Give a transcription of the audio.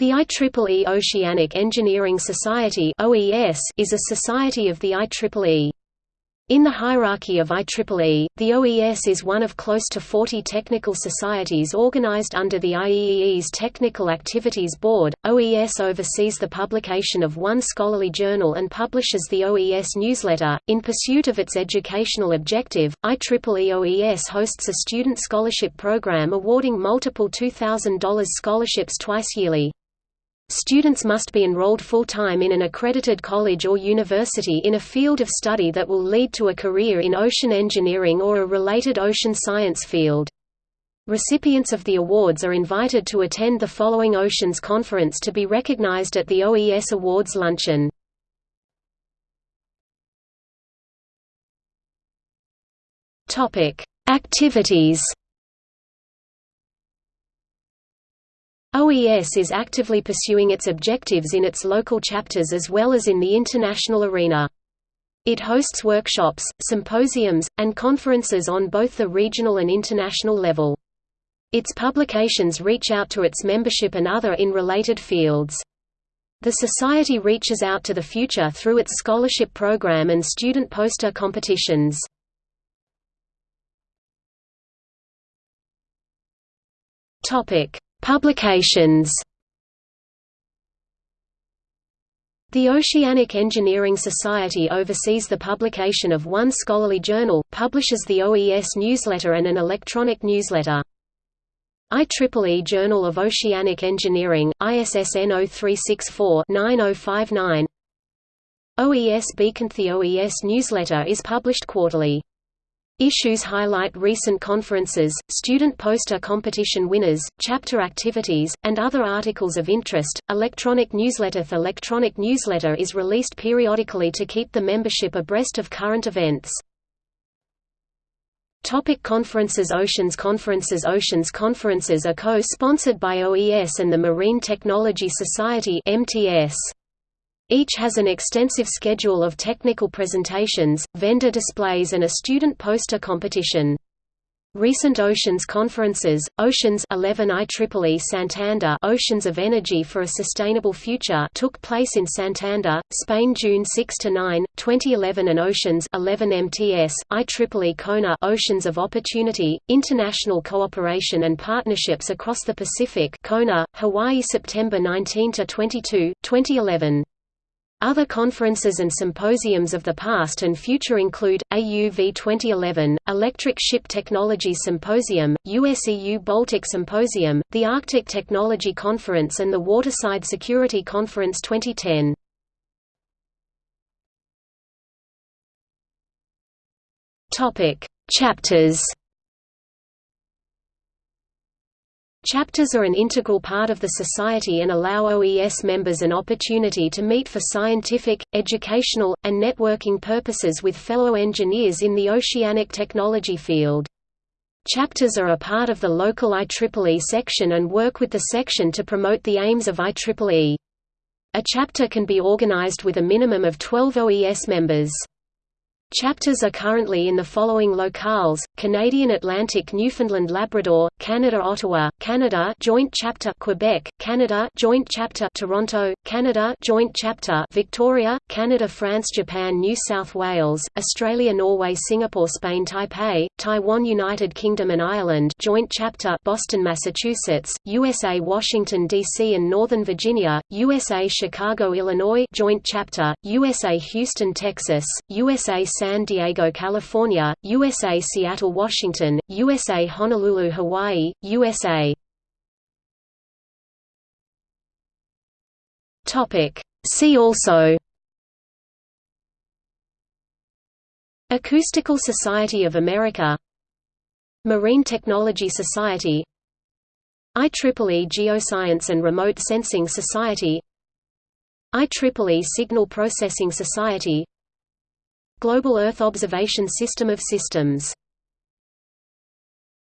The IEEE Oceanic Engineering Society is a society of the IEEE. In the hierarchy of IEEE, the OES is one of close to 40 technical societies organized under the IEEE's Technical Activities Board. OES oversees the publication of one scholarly journal and publishes the OES newsletter. In pursuit of its educational objective, IEEE OES hosts a student scholarship program awarding multiple $2,000 scholarships twice yearly. Students must be enrolled full-time in an accredited college or university in a field of study that will lead to a career in ocean engineering or a related ocean science field. Recipients of the awards are invited to attend the following Oceans Conference to be recognized at the OES Awards Luncheon. Activities OES is actively pursuing its objectives in its local chapters as well as in the international arena. It hosts workshops, symposiums, and conferences on both the regional and international level. Its publications reach out to its membership and other in related fields. The Society reaches out to the future through its scholarship program and student poster competitions. Topic: Publications The Oceanic Engineering Society oversees the publication of one scholarly journal, publishes the OES newsletter and an electronic newsletter. IEEE Journal of Oceanic Engineering, ISSN 0364-9059 OES Beacon The OES newsletter is published quarterly. Issues highlight recent conferences, student poster competition winners, chapter activities, and other articles of interest. Electronic newsletter The electronic newsletter is released periodically to keep the membership abreast of current events. Topic conferences Oceans Conferences Oceans Conferences are co-sponsored by OES and the Marine Technology Society MTS. Each has an extensive schedule of technical presentations, vendor displays and a student poster competition. Recent Oceans conferences, Oceans 11 IEEE Santander Oceans of Energy for a Sustainable Future took place in Santander, Spain June 6–9, 2011 and Oceans 11 MTS, IEEE Kona Oceans of Opportunity, International Cooperation and Partnerships Across the Pacific Kona, Hawaii September 19–22, 2011. Other conferences and symposiums of the past and future include, AUV 2011, Electric Ship Technology Symposium, USEU Baltic Symposium, the Arctic Technology Conference and the Waterside Security Conference 2010. Chapters Chapters are an integral part of the society and allow OES members an opportunity to meet for scientific, educational, and networking purposes with fellow engineers in the oceanic technology field. Chapters are a part of the local IEEE section and work with the section to promote the aims of IEEE. A chapter can be organized with a minimum of 12 OES members. Chapters are currently in the following locales: Canadian Atlantic Newfoundland Labrador, Canada Ottawa, Canada Joint Chapter Quebec, Canada Joint Chapter Toronto, Canada Joint Chapter Victoria, Canada France Japan New South Wales, Australia Norway Singapore Spain Taipei, Taiwan United Kingdom and Ireland Joint Chapter Boston Massachusetts, USA Washington DC and Northern Virginia, USA Chicago Illinois Joint Chapter, USA Houston Texas, USA San Diego, California, USA Seattle, Washington, USA Honolulu, Hawaii, USA See also. Acoustical Society of America. Marine Technology Society. IEEE Geoscience and Remote Sensing Society. IEEE Signal Processing Society Global Earth Observation System of Systems